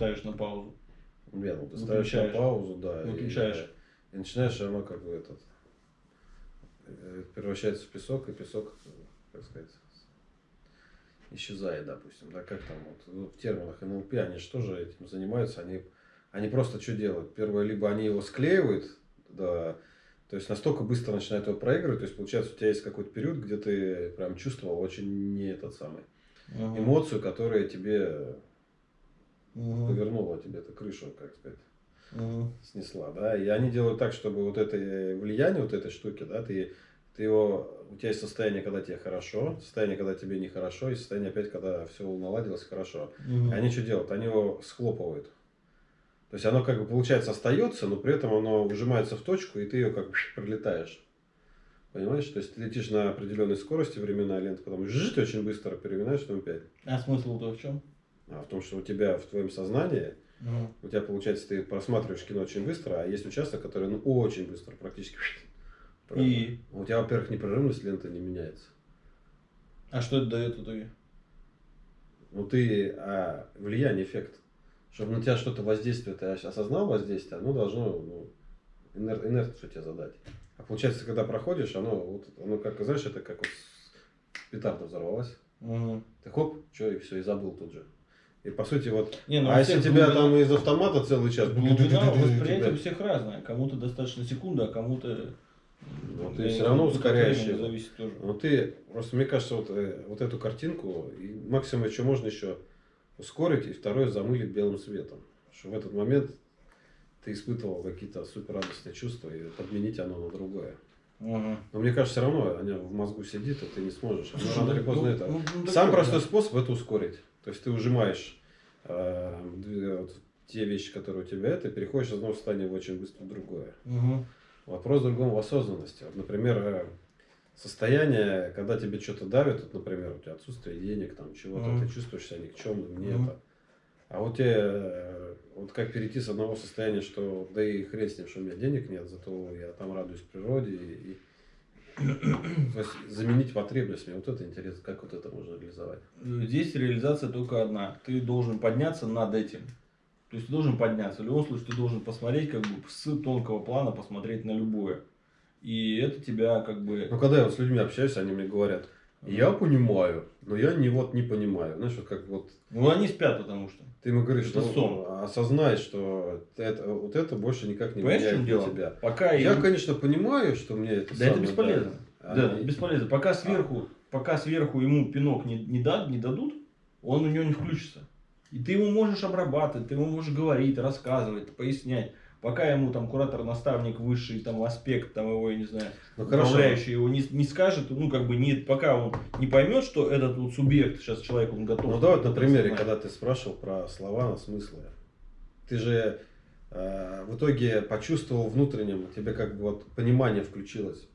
ставишь на паузу. Нет, ну ты ставишь на паузу, да. и- Выключаешь. И, начинаешь все равно как бы этот э, превращается в песок, и песок, как сказать, исчезает, допустим. Да, как там вот, ну, в терминах НЛП, они же тоже этим занимаются, они, они просто что делают? Первое, либо они его склеивают, да, то есть настолько быстро начинают его проигрывать, то есть получается у тебя есть какой-то период, где ты прям чувствовал очень не этот самый Мгм. эмоцию, которая тебе Мгм. повернула тебе эту крышу, как сказать Мгм. снесла, да, и они делают так, чтобы вот это влияние вот этой штуки, да, ты, ты его, у тебя есть состояние, когда тебе хорошо, состояние, когда тебе нехорошо, и состояние опять, когда все наладилось хорошо. И они что делают? Они его схлопывают. То есть оно как бы получается остается, но при этом оно выжимается в точку, и ты ее как бы пролетаешь. Понимаешь? То есть ты летишь на определенной скорости, временная лента, потом жжж, ты очень быстро переминаешь на 5. А смысл-то в чем? А в том, что у тебя в твоем сознании у тебя получается, ты просматриваешь кино очень быстро, а есть участок, который ну, очень быстро, практически. И? У тебя, во-первых, непрерывность ленты не меняется. А что это дает в итоге? Ну ты а, влияние, эффект. Чтобы на тебя что-то воздействие, ты осознал воздействие, оно должно ну, инер, инерцию тебе задать. А получается, когда проходишь, оно, вот, оно как, знаешь, это как вот петарда взорвалась. Мгм. Ты хоп, что, и все, и забыл тут же. И по сути, вот, Не, ну, а если тебя глубина- там из автомата целый час... Глубина восприятия у всех разная. Кому-то достаточно секунды, а кому-то... Ну, ты все равно его. зависит тоже. Ну ты, просто мне кажется, вот, э, вот эту картинку, и максимум еще можно еще ускорить, и второе замылить белым светом. Что в этот момент ты испытывал какие-то супер радостные чувства, и подменить оно на другое. Мгм. Но мне кажется, все равно оно в мозгу сидит, и ты не сможешь. Оно рано или Ну, поздно ну, это. ну, ну, Самый такое, простой да. способ это ускорить. То есть ты ужимаешь э, вот те вещи, которые у тебя, ты переходишь из одного состояния в очень быстро в другое. Мгм. Вопрос в другом в осознанности. Вот, например, э, состояние, когда тебе что-то давит, вот, например, у тебя отсутствие денег, там чего-то, Мгм. ты чувствуешь себя никчемным, не Мгм. это. А вот тебе, э, вот как перейти с одного состояния, что да и хрен с ним, что у меня денег нет, зато я там радуюсь природе и, и- заменить потребность мне, вот это интересно, как вот это можно реализовать. Здесь реализация только одна. Ты должен подняться над этим. То есть ты должен подняться. В любом случае ты должен посмотреть, как бы с тонкого плана посмотреть на любое. И это тебя как бы... Ну, когда я вот с людьми общаюсь, они мне говорят, я понимаю, но я не вот не понимаю. Знаешь, вот как вот Ну они спят, потому что. Ты ему говоришь, что сон. осознай, что это, вот это больше никак не Понимаешь, влияет дело? на тебя. Пока Я, им- конечно, понимаю, что мне это Да это бесполезно. да. Да, Они- бесполезно. Пока сверху, пока сверху ему пинок не, не, дад- не дадут, он у него не включится. И ты ему можешь обрабатывать, ты ему можешь говорить, рассказывать, пояснять. Пока ему там куратор, наставник, высший там аспект, там его, я не знаю, Ну, управляющий его не, не скажет, ну как бы не, пока он не поймет, что этот вот субъект, сейчас человек, он готов. Ну, давай вот на примере, когда ты спрашивал про слова, смыслы. Ты же э, в итоге почувствовал внутреннем, тебе как бы вот понимание включилось.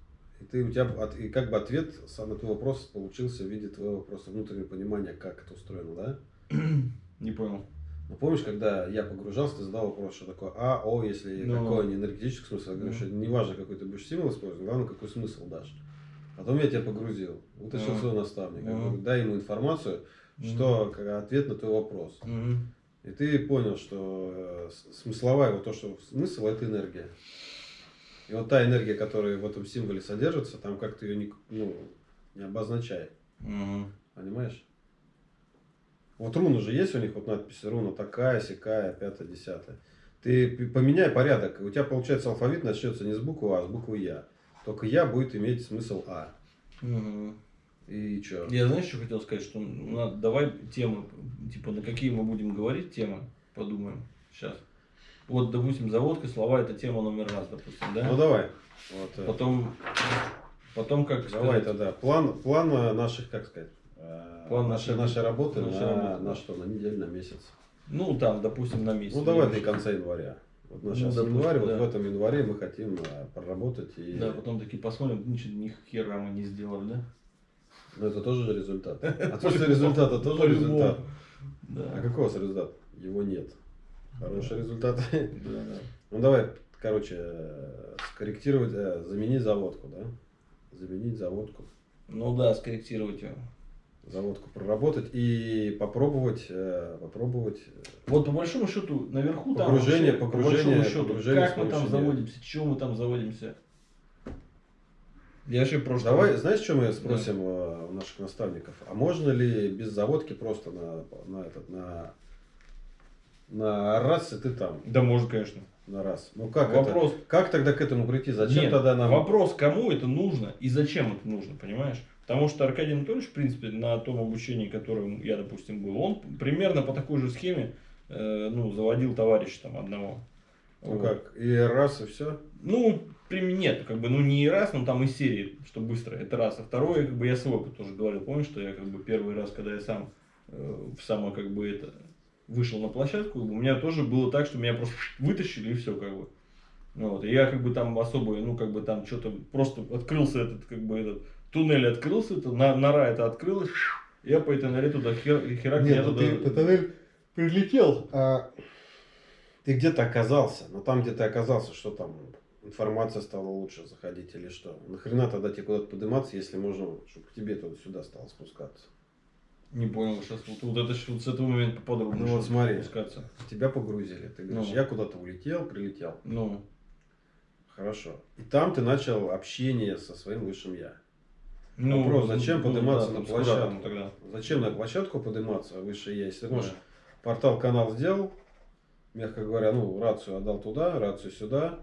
И ты у тебя от- и как бы ответ сам на твой вопрос получился в виде твоего просто внутреннего понимания, как это устроено, да? Не понял. Ну, помнишь, когда я погружался, ты задал вопрос, что такое А, О, если Ну. какой не энергетический смысл. Я говорю, Ну. что неважно, какой ты будешь символ использовать, главное, какой смысл дашь. Потом я тебя погрузил, вытащил Ну. своего наставника, Ну. говорю, дай ему информацию, что как ответ на твой вопрос. Мгм. И ты понял, что э, смысловая, вот то, что смысл, это энергия. И вот та энергия, которая в этом символе содержится, там как-то ее не, ну, не обозначай. Мгм. Понимаешь? Вот руны же есть у них, вот надпись руна такая, сякая, пятая, десятая. Ты поменяй порядок, у тебя получается алфавит начнется не с буквы А, а с буквы Я. Только Я будет иметь смысл А. Мгм. И что? Я знаешь, что хотел сказать, что надо, давай темы, типа на какие мы будем говорить темы, подумаем сейчас. Вот, допустим, заводка, слова это тема номер раз, допустим, да? Ну давай. Вот, э, Потом, потом как давай сказать, тогда. План, план э, наших, как сказать, э, План нашей, нашей- работы нашей на, работы, на что? На неделю, на месяц. ну там, допустим, на месяц. Ну давай до конца января. Вот нас Ну, сейчас допустим, январь, вот да. в этом январе мы хотим э, проработать и. Да, потом такие посмотрим, ничего, ни хера мы не сделали, да? Но это тоже результат. Отсутствие результата тоже результат. А какой у вас результат? Его нет. Хороший результат. Да, да. Ну давай, короче, скорректировать, э, заменить заводку, да? Заменить заводку. Ну да, скорректировать его. Заводку проработать и попробовать, э, попробовать. э, Вот по большому счету наверху там Погружение, вообще, по погружение, большому счету, погружение как мы там заводимся, чего мы там заводимся. Я вообще просто... Давай, знаешь, что мы спросим э, у наших наставников? А можно ли без заводки просто на, на этот, на, на раз и ты там, Да может, конечно. на раз? Ну как это? Вопрос. Как тогда к этому прийти? Зачем Нет, тогда нам? Вопрос, кому это нужно и зачем это нужно, понимаешь? Потому что Аркадий Анатольевич, в принципе, на том обучении, которым я, допустим, был, он примерно по такой же схеме э, ну, заводил товарища там одного. Ну Вот. как? И раз и все? Ну, нет, как бы, ну не раз, но там из серии, что быстро, это раз. А второе, как бы я свой тоже говорил, помнишь, что я как бы первый раз, когда я сам э, в само как бы это вышел на площадку, у меня тоже было так, что меня просто вытащили и все как бы. Ну Вот, и я как бы там особо, ну как бы там что-то просто открылся этот, как бы этот туннель открылся, это, на- нора это открылась, я по этой норе туда хер, херак Нет, ну туда... ты по тоннель прилетел, а ты где-то оказался. Но там, где ты оказался, что там информация стала лучше заходить или что? Нахрена тогда тебе куда-то подниматься, если можно, чтобы к тебе туда-сюда стало спускаться? Не понял сейчас, вот, вот это вот с этого момента поподробнее. Ну вот смотри. спускаться. Тебя погрузили. Ты говоришь, Ну. я куда-то улетел, прилетел. Ну, Хорошо. И там ты начал общение со своим высшим я. Ну, Вопрос, зачем ну, подниматься да, на площадку? тогда? Зачем на площадку подниматься высшее я? Если ты можешь Да. портал канал сделал, мягко говоря, ну, рацию отдал туда, рацию сюда,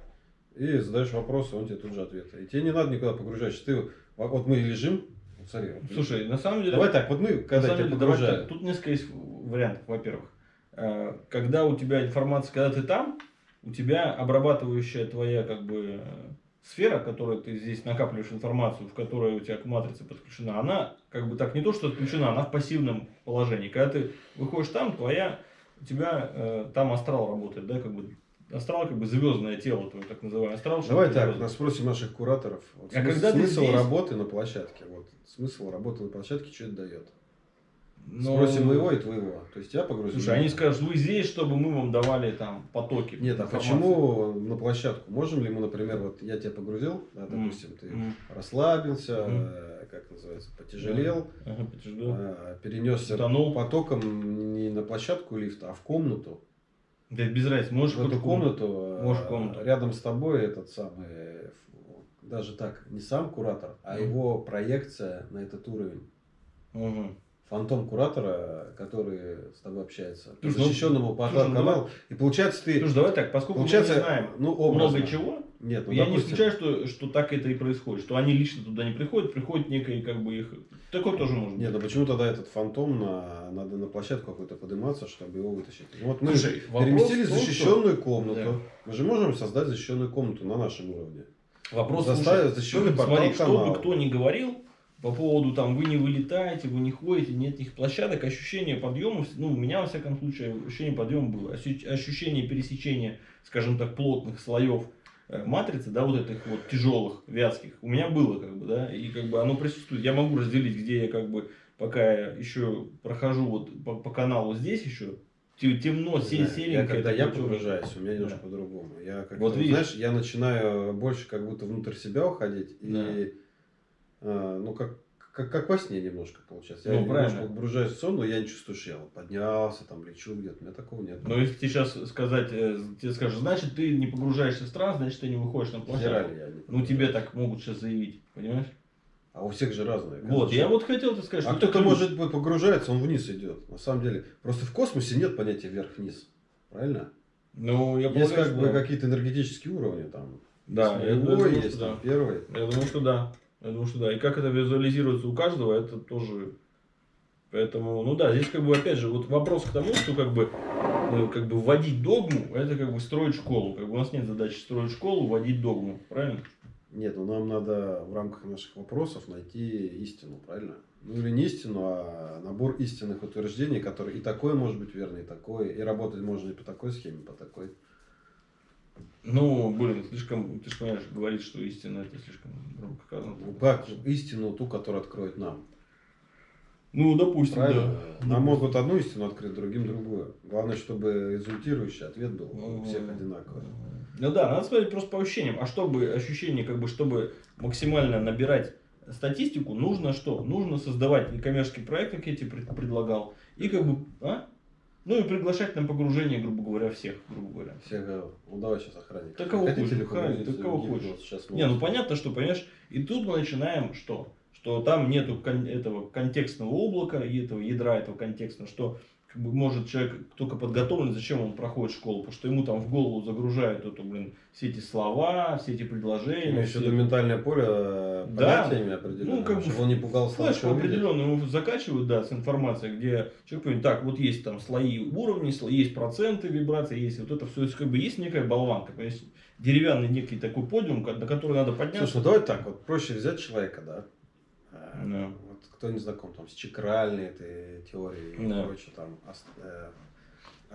и задаешь вопросы, он тебе тут же ответы. И тебе не надо никуда погружаешься. Ты, вот мы лежим, вот смотри, вот Слушай, на самом деле... давай так, вот мы, когда тебя деле, давай погружают, так, тут несколько есть вариантов. Во-первых, э, когда у тебя информация, когда ты там, у тебя обрабатывающая твоя как бы сфера, которой ты здесь накапливаешь информацию, в которой у тебя к матрице подключена, она как бы так не то, что отключена, она в пассивном положении. Когда ты выходишь там, твоя, у тебя э, там астрал работает, да, как бы астрал как бы звездное тело, твое так называемое астрал. давай так, звёздное. нас спросим наших кураторов. Вот А смысл когда смысл здесь- работы на площадке, вот смысл работы на площадке, что это дает? Но- Спросим моего и твоего. То есть я погрузил. Слушай, они скажут, вы здесь, чтобы мы вам давали там потоки. Нет, а информации». почему на площадку? Можем ли мы, например, вот я тебя погрузил, да, допустим, ты м, расслабился, э, как называется, потяжелел, ага, подожду. э, перенесся Утонул. потоком не на площадку лифта, а в комнату. Да без разницы, можешь в эту комнату, э, Можешь в комнату. рядом с тобой этот самый, э, даже так, не сам куратор, а Мгм. его проекция на этот уровень. Мгм. Фантом куратора, который с тобой общается. По ну, защищенному порталу ну. И получается ты... Слушай, давай так, поскольку Получается, мы не знаем ну, образно. много чего, Нет, ну, я не допустим, исключаю, что, что так это и происходит, что они лично туда не приходят, приходят некое как бы их... Такое тоже может Нет, ну быть. почему тогда этот фантом на, надо на площадку какую-то подниматься, чтобы его вытащить? Ну, вот мы Слушай, переместили том, защищенную комнату. Да. Мы же можем создать защищенную комнату на нашем уровне. Вопрос, заставить слушай, защищенный смотри, портал что бы кто ни говорил по поводу там вы не вылетаете, вы не ходите, нет этих площадок, ощущение подъема, ну у меня во всяком случае ощущение подъема было, Ощу- ощущение пересечения, скажем так, плотных слоев э, матрицы, да, вот этих вот тяжелых, вязких, у меня было как бы, да, и как бы оно присутствует. Я могу разделить, где я как бы, пока я еще прохожу вот по, по каналу здесь еще, те- темно, Не се- знаю, серенько. я, когда я погружаюсь, у меня немножко Да. по-другому. Я как Вот видишь. знаешь, я начинаю больше как будто внутрь себя уходить. Да. И ну как, как, как во сне немножко получается. Я Ну, немножко правильно. погружаюсь в сон, но я не чувствую, что я вот поднялся, там лечу где-то. У меня такого нет. Но если тебе сейчас сказать, э, тебе скажут, значит, ты не погружаешься в стран, значит, ты не выходишь на площадку. Ну, тебе так могут сейчас заявить, понимаешь? А у всех же разные. Вот, конечно. я вот хотел тебе сказать, А кто-то это может быть погружается, он вниз идет. На самом деле. Просто в космосе нет понятия вверх-вниз. Правильно? Ну, я есть полагаю, как что бы какие-то энергетические уровни там. Да, есть я думаю, есть да. первый. Я думаю, что да. Я думаю, что да. И как это визуализируется у каждого, это тоже... Поэтому, ну да, здесь как бы, опять же, вот вопрос к тому, что как бы, э, как бы вводить догму, это как бы строить школу. Как бы у нас нет задачи строить школу, вводить догму, правильно? Нет, ну нам надо в рамках наших вопросов найти истину, правильно? Ну или не истину, а набор истинных утверждений, которые и такое может быть верно, и такое, и работать можно и по такой схеме, по такой. Ну, блин, слишком, ты же понимаешь, говорить, что истина это слишком как истину ту, которую откроет нам? Ну, допустим, Правильно? да. Нам могут одну истину открыть, другим другую. Главное, чтобы результирующий ответ был у всех одинаковый. Ну да, надо смотреть просто по ощущениям. А чтобы ощущение, как бы, чтобы максимально набирать статистику, нужно что? Нужно создавать некоммерческий проект, как я тебе пред- предлагал, и как бы, а? Ну и приглашать на погружение, грубо говоря, всех, грубо говоря. Все говорят, ну давай сейчас охранник. Да кого хочешь, охранник, да кого хочешь. Сейчас Не, ну понятно, что, понимаешь, и тут мы начинаем что? Что там нету кон- этого контекстного облака, и этого ядра этого контекстного, что как бы может человек только подготовлен, зачем он проходит школу, потому что ему там в голову загружают эту, блин, все эти слова, все эти предложения. Все виду это- ментальное поле э, Да. понятиями определенными, Ну, как бы чтобы он не пугался Флешку определенную ему закачивают, да, с информацией, где человек понимает, так, вот есть там слои уровней, сло- есть проценты вибраций, есть вот это все, как бы есть некая болванка, есть деревянный некий такой подиум, на который надо подняться. Слушай, ну давай так, вот проще взять человека, да, Да. Кто не знаком там с чакральной этой теорией и Да. прочее, там, э,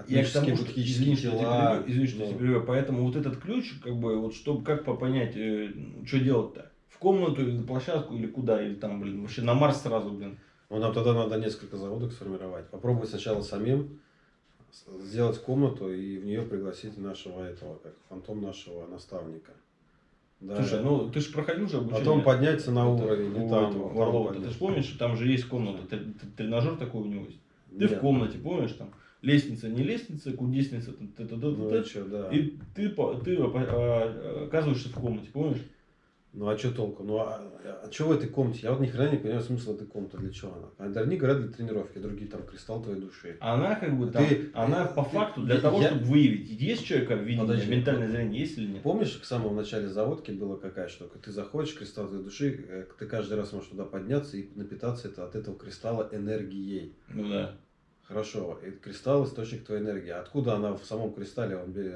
Я к тому, что, извини, что я тебя извини, что ну, тебя поэтому вот этот ключ, как бы, вот чтобы, как по- понять, э, что делать-то? В комнату или на площадку, или куда, или там, блин, вообще на Марс сразу, блин. Ну, нам тогда надо несколько заводок сформировать. Попробовать сначала самим сделать комнату и в нее пригласить нашего этого, как фантом нашего наставника. Да. Слушай, ну ты же проходил же обучение. Потом подняться на Это, уровень, и у там, этого там Варлова. Ты же помнишь, там же есть комната, тр- тр- тренажер такой у него есть. Ты Нет. в комнате, помнишь, там лестница, не лестница, кудесница, т- т- т- т- Ну т- и что, да. и ты, ты а, а, оказываешься в комнате, помнишь? Ну а что толку? Ну а, а что в этой комнате? Я вот ни хрена не понимаю смысл этой комнаты, для чего она. А Одни говорят для тренировки, другие там кристалл твоей души. Она как бы там, Ты- она ты- по факту для я- того, я- чтобы выявить, есть человека видение, Подожди. ментальное зрение, есть или нет. Помнишь, в самом начале заводки была какая штука? Ты заходишь, кристалл твоей души, э, ты каждый раз можешь туда подняться и напитаться это, от этого кристалла энергией. Ну да. Хорошо, и кристалл источник твоей энергии. Откуда она в самом кристалле он берет?